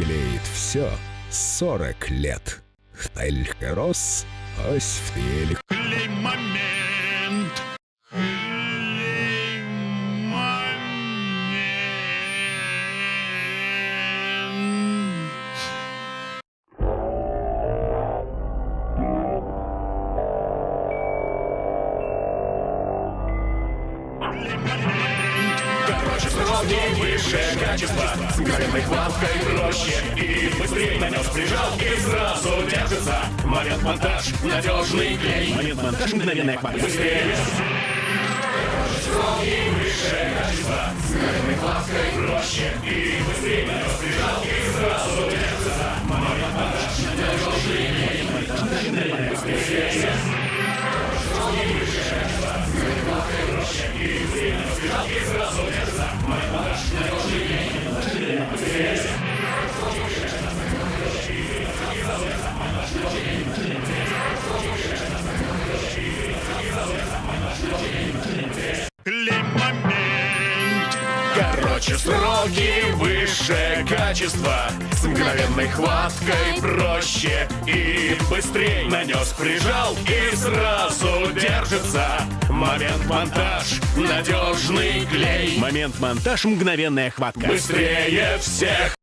клеит все 40 лет. Хтайльхерос, ось в теле. Короче, сложнее, высшее качество С мгновенной хваткой проще И быстрее нанес, прижал и сразу держится Момент монтаж, надежный клей Момент монтаж, мгновенная хватка. Быстрее Строгий, высшее качество С мгновенной хваткой проще И быстрее нанес, прижал и сразу держится Момент монтаж, надежный клей Быстрее Строгий, высшее качество С мгновенной хваткой проще И быстрее нанес, прижал и сразу Короче, сроки высшее качество С мгновенной хваткой проще и быстрей. Нанес, прижал и сразу держится Момент монтаж, надежный клей. Момент монтаж, мгновенная хватка. Быстрее всех